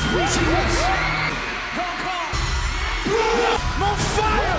It's where. Hong Kong. I'm on fire.